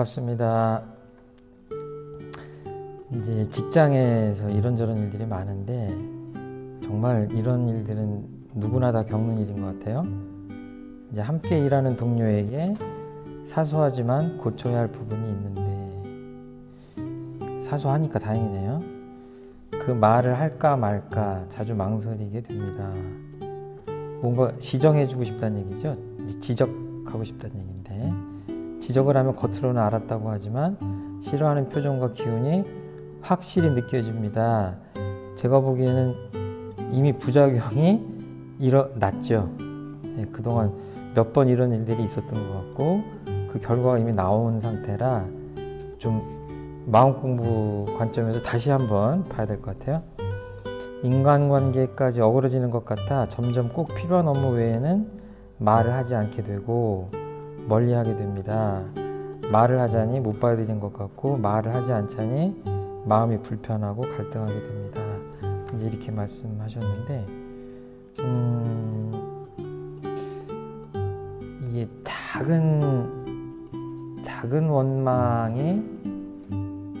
반갑습니다. 이제 직장에서 이런저런 일들이 많은데 정말 이런 일들은 누구나 다 겪는 일인 것 같아요. 이제 함께 일하는 동료에게 사소하지만 고쳐야 할 부분이 있는데 사소하니까 다행이네요. 그 말을 할까 말까 자주 망설이게 됩니다. 뭔가 시정해주고 싶다는 얘기죠. 지적하고 싶다는 얘기인데 지적을 하면 겉으로는 알았다고 하지만 싫어하는 표정과 기운이 확실히 느껴집니다. 제가 보기에는 이미 부작용이 일어났죠. 예, 그동안 몇 번 이런 일들이 있었던 것 같고 그 결과가 이미 나온 상태라 좀 마음 공부 관점에서 다시 한번 봐야 될 것 같아요. 인간관계까지 어그러지는 것 같아 점점 꼭 필요한 업무 외에는 말을 하지 않게 되고 멀리하게 됩니다. 말을 하자니 못 받아들인 것 같고 말을 하지 않자니 마음이 불편하고 갈등하게 됩니다. 이제 이렇게 말씀하셨는데 음, 이게 작은 작은 원망이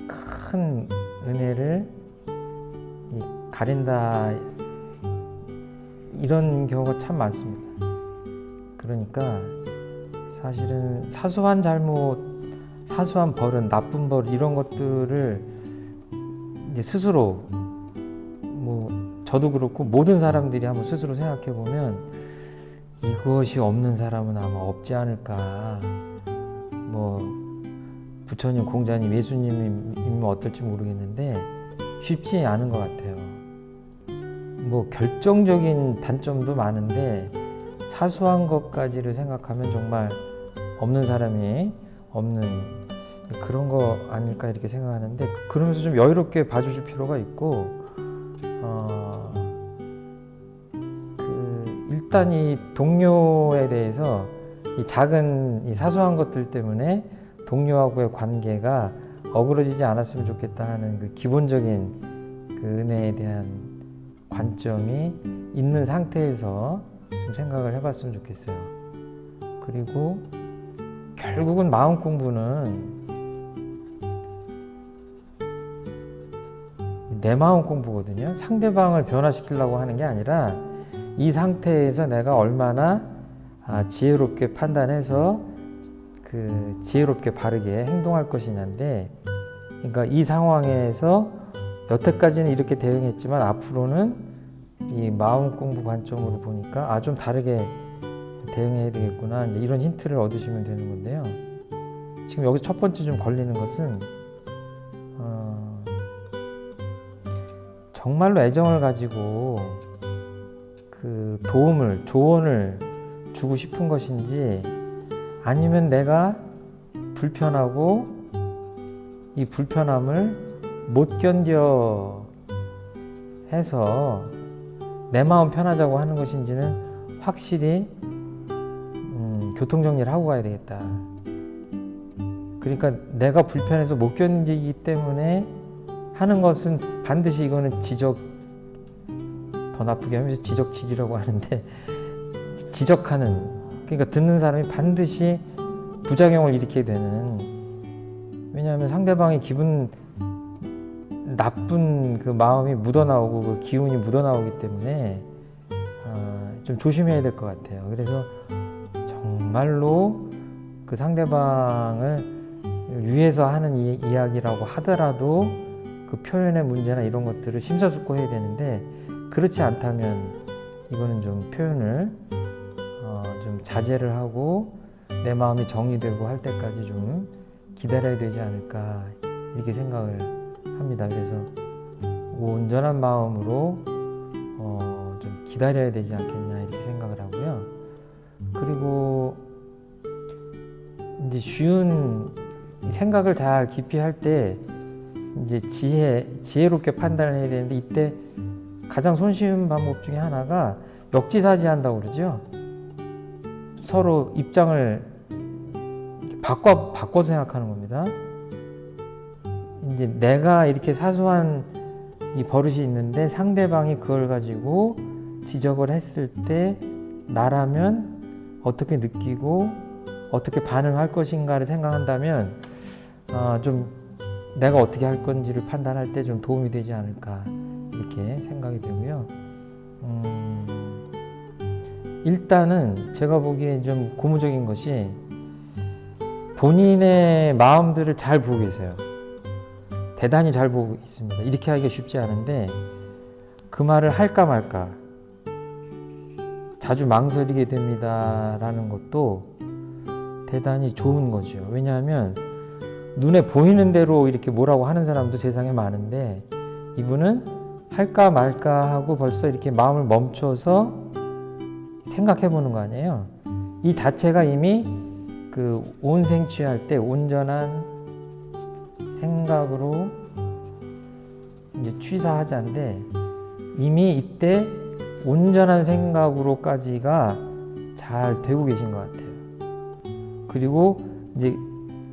큰 은혜를 가린다 이런 경우가 참 많습니다. 그러니까 사실은 사소한 잘못, 사소한 버릇, 나쁜 버릇 이런 것들을 이제 스스로 뭐 저도 그렇고 모든 사람들이 한번 스스로 생각해 보면 이것이 없는 사람은 아마 없지 않을까. 뭐 부처님, 공자님, 예수님이면 어떨지 모르겠는데 쉽지 않은 것 같아요. 뭐 결정적인 단점도 많은데 사소한 것까지를 생각하면 정말 없는 사람이 없는 그런 거 아닐까 이렇게 생각하는데 그러면서 좀 여유롭게 봐주실 필요가 있고 어, 그 일단 이 동료에 대해서 이 작은 이 사소한 것들 때문에 동료하고의 관계가 어그러지지 않았으면 좋겠다 하는 그 기본적인 그 은혜에 대한 관점이 있는 상태에서 좀 생각을 해봤으면 좋겠어요. 그리고 결국은 마음 공부는 내 마음 공부거든요. 상대방을 변화시키려고 하는 게 아니라 이 상태에서 내가 얼마나 아, 지혜롭게 판단해서 그 지혜롭게 바르게 행동할 것이냐인데 그러니까 이 상황에서 여태까지는 이렇게 대응했지만 앞으로는 이 마음 공부 관점으로 보니까 아 좀 다르게 대응해야 되겠구나 이제 이런 힌트를 얻으시면 되는 건데요. 지금 여기 첫 번째 좀 걸리는 것은 어, 정말로 애정을 가지고 그 도움을 조언을 주고 싶은 것인지 아니면 내가 불편하고 이 불편함을 못 견뎌 해서 내 마음 편하자고 하는 것인지는 확실히 음, 교통정리를 하고 가야 되겠다. 그러니까 내가 불편해서 못 견디기 때문에 하는 것은 반드시 이거는 지적 더 나쁘게 하면 지적질이라고 하는데 지적하는 그러니까 듣는 사람이 반드시 부작용을 일으키게 되는 왜냐하면 상대방의 기분 나쁜 그 마음이 묻어나오고 그 기운이 묻어나오기 때문에 어, 좀 조심해야 될 것 같아요. 그래서 정말로 그 상대방을 위해서 하는 이, 이야기라고 하더라도 그 표현의 문제나 이런 것들을 심사숙고해야 되는데 그렇지 않다면 이거는 좀 표현을 어, 좀 자제를 하고 내 마음이 정리되고 할 때까지 좀 기다려야 되지 않을까 이렇게 생각을 합니다. 그래서 온전한 마음으로 어, 좀 기다려야 되지 않겠냐 그리고 이제 쉬운 생각을 잘 깊이 할 때 이제 지혜 지혜롭게 판단을 해야 되는데 이때 가장 손쉬운 방법 중에 하나가 역지사지한다고 그러죠. 서로 입장을 바꿔 바꿔 생각하는 겁니다. 이제 내가 이렇게 사소한 이 버릇이 있는데 상대방이 그걸 가지고 지적을 했을 때 나라면 어떻게 느끼고 어떻게 반응할 것인가를 생각한다면 아, 좀 내가 어떻게 할 건지를 판단할 때 좀 도움이 되지 않을까 이렇게 생각이 되고요. 음, 일단은 제가 보기에 좀 고무적인 것이 본인의 마음들을 잘 보고 계세요. 대단히 잘 보고 있습니다. 이렇게 하기가 쉽지 않은데 그 말을 할까 말까 자주 망설이게 됩니다라는 것도 대단히 좋은 거죠. 왜냐하면 눈에 보이는 대로 이렇게 뭐라고 하는 사람도 세상에 많은데 이분은 할까 말까 하고 벌써 이렇게 마음을 멈춰서 생각해 보는 거 아니에요. 이 자체가 이미 그 온생취할 때 온전한 생각으로 이제 취사하자인데 이미 이때 온전한 생각으로까지가 잘 되고 계신 것 같아요. 그리고 이제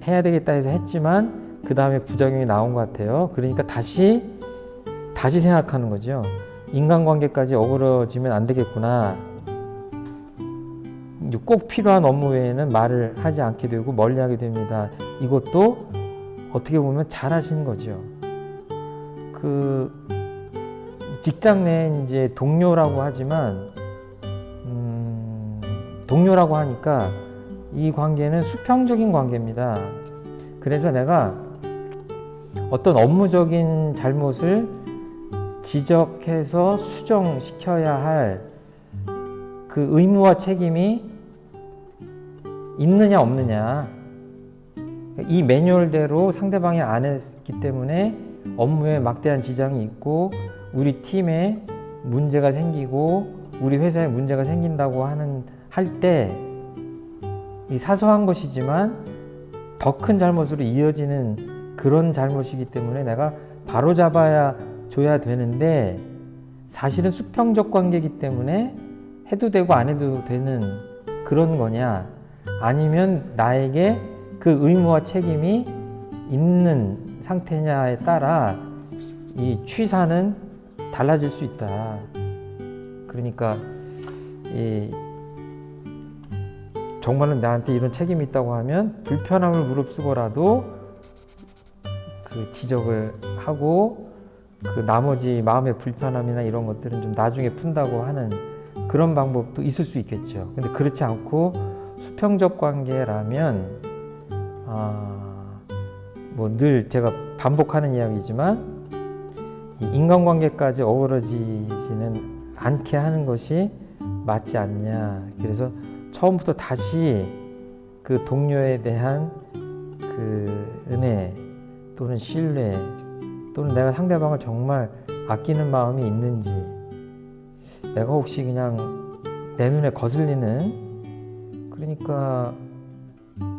해야 되겠다 해서 했지만 그 다음에 부작용이 나온 것 같아요. 그러니까 다시 다시 생각하는 거죠. 인간관계까지 어그러지면 안 되겠구나. 꼭 필요한 업무 외에는 말을 하지 않게 되고 멀리하게 됩니다. 이것도 어떻게 보면 잘하신 거죠. 그 직장 내 이제 동료라고 하지만 음, 동료라고 하니까 이 관계는 수평적인 관계입니다. 그래서 내가 어떤 업무적인 잘못을 지적해서 수정시켜야 할 그 의무와 책임이 있느냐 없느냐 이 매뉴얼대로 상대방이 안 했기 때문에 업무에 막대한 지장이 있고 우리 팀에 문제가 생기고 우리 회사에 문제가 생긴다고 하는 할 때 이 사소한 것이지만 더 큰 잘못으로 이어지는 그런 잘못이기 때문에 내가 바로 잡아야 줘야 되는데 사실은 수평적 관계이기 때문에 해도 되고 안 해도 되는 그런 거냐 아니면 나에게 그 의무와 책임이 있는 상태냐에 따라 이 취사는 달라질 수 있다. 그러니까 이 정말로 나한테 이런 책임이 있다고 하면 불편함을 무릅쓰고라도 그 지적을 하고 그 나머지 마음의 불편함이나 이런 것들은 좀 나중에 푼다고 하는 그런 방법도 있을 수 있겠죠. 근데 그렇지 않고 수평적 관계라면 아, 뭐 늘 제가 반복하는 이야기지만 이 인간관계까지 어우러지지는 않게 하는 것이 맞지 않냐. 그래서 처음부터 다시 그 동료에 대한 그 은혜 또는 신뢰 또는 내가 상대방을 정말 아끼는 마음이 있는지 내가 혹시 그냥 내 눈에 거슬리는 그러니까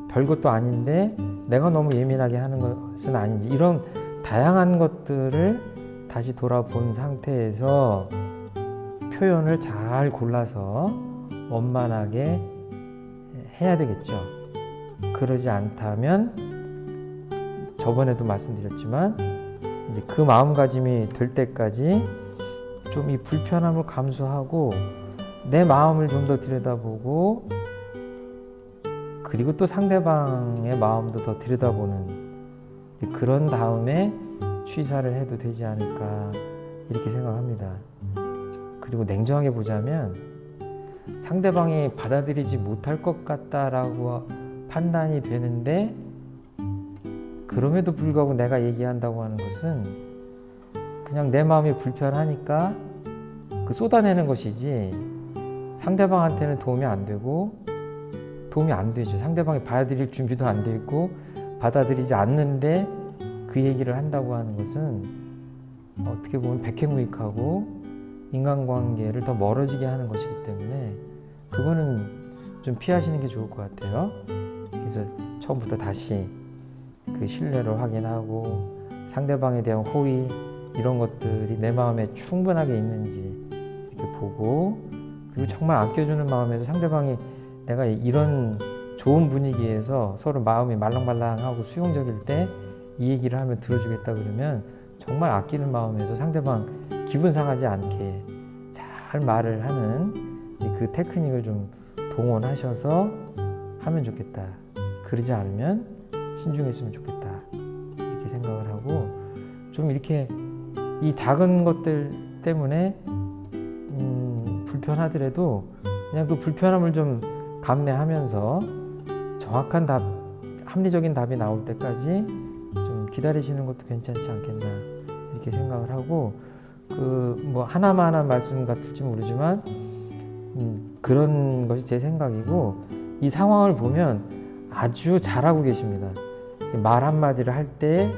별것도 아닌데 내가 너무 예민하게 하는 것은 아닌지 이런 다양한 것들을 다시 돌아본 상태에서 표현을 잘 골라서 원만하게 해야 되겠죠. 그러지 않다면 저번에도 말씀드렸지만 이제 그 마음가짐이 될 때까지 좀 이 불편함을 감수하고 내 마음을 좀 더 들여다보고 그리고 또 상대방의 마음도 더 들여다보는 그런 다음에 취사를 해도 되지 않을까 이렇게 생각합니다. 그리고 냉정하게 보자면 상대방이 받아들이지 못할 것 같다라고 판단이 되는데 그럼에도 불구하고 내가 얘기한다고 하는 것은 그냥 내 마음이 불편하니까 그 쏟아내는 것이지 상대방한테는 도움이 안 되고 도움이 안 되죠. 상대방이 받아들일 준비도 안 돼 있고 받아들이지 않는데 그 얘기를 한다고 하는 것은 어떻게 보면 백해무익하고 인간관계를 더 멀어지게 하는 것이기 때문에 그거는 좀 피하시는 게 좋을 것 같아요. 그래서 처음부터 다시 그 신뢰를 확인하고 상대방에 대한 호의 이런 것들이 내 마음에 충분하게 있는지 이렇게 보고 그리고 정말 아껴주는 마음에서 상대방이 내가 이런 좋은 분위기에서 서로 마음이 말랑말랑하고 수용적일 때 이 얘기를 하면 들어주겠다 그러면 정말 아끼는 마음에서 상대방 기분 상하지 않게 잘 말을 하는 그 테크닉을 좀 동원하셔서 하면 좋겠다. 그러지 않으면 신중했으면 좋겠다. 이렇게 생각을 하고 좀 이렇게 이 작은 것들 때문에 음, 불편하더라도 그냥 그 불편함을 좀 감내하면서 정확한 답, 합리적인 답이 나올 때까지 좀 기다리시는 것도 괜찮지 않겠나 이렇게 생각을 하고 그 뭐 하나만 하나 말씀 같을지 모르지만 음, 그런 것이 제 생각이고 이 상황을 보면 아주 잘하고 계십니다. 말 한마디를 할 때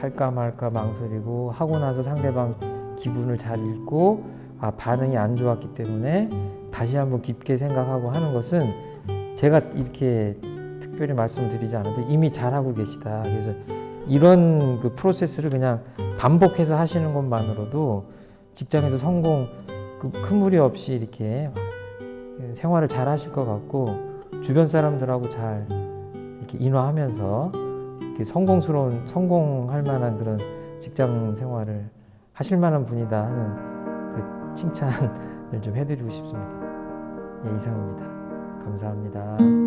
할까 말까 망설이고 하고 나서 상대방 기분을 잘 읽고 아 반응이 안 좋았기 때문에 다시 한번 깊게 생각하고 하는 것은 제가 이렇게 특별히 말씀드리지 않아도 이미 잘하고 계시다. 그래서 이런 그 프로세스를 그냥 반복해서 하시는 것만으로도 직장에서 성공 그큰 무리 없이 이렇게 생활을 잘 하실 것 같고 주변 사람들하고 잘 이렇게 인화하면서 이렇게 성공스러운 성공할 만한 그런 직장 생활을 하실 만한 분이다 하는 그 칭찬을 좀 해드리고 싶습니다. 예, 이상입니다. 감사합니다.